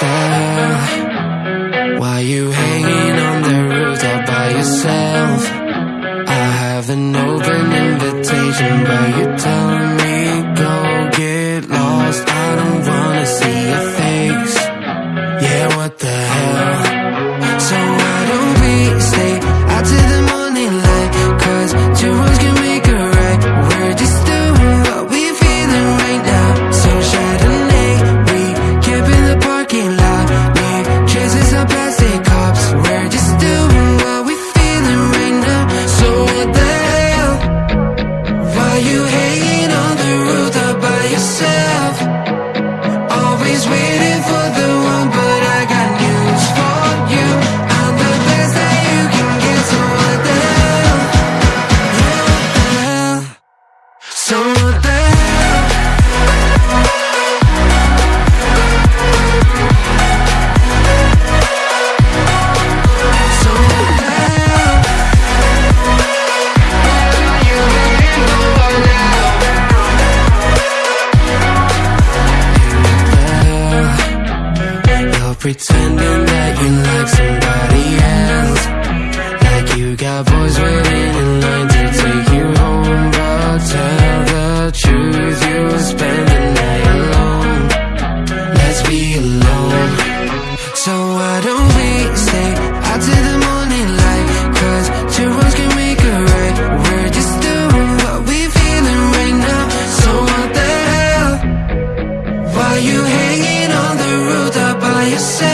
the hell? Why you hanging on the rooftop by yourself? I have an open invitation, but you tell say Pretending that you like somebody else. Like you got boys waiting in line to take you home But tell the truth, you spend the night alone. Let's be alone. So why don't we stay out till the morning light you say